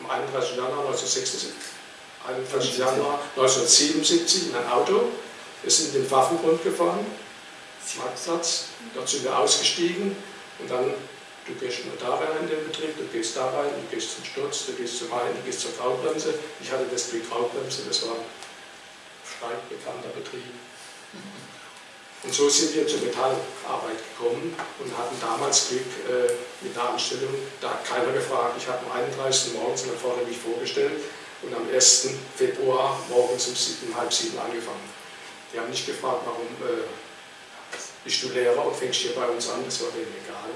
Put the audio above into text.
am 31. Januar 1976, 31. Januar 1977 in ein Auto. Wir sind in den Waffengrund gefahren, Marktplatz. Dort sind wir ausgestiegen und dann, du gehst nur da rein in den Betrieb, du gehst da rein, du gehst zum Sturz, du gehst zum einen, du gehst zur Graubremse. Ich hatte das Glück Graubremse, das war ein stark bekannter Betrieb. Und so sind wir zur Metallarbeit gekommen und hatten damals Glück äh, mit einer Anstellung. Da hat keiner gefragt. Ich habe am 31. morgens mal vorne mich vorgestellt und am 1. Februar morgens um sieben, halb sieben angefangen. Die haben nicht gefragt, warum äh, bist du Lehrer und fängst hier bei uns an, das war denen egal.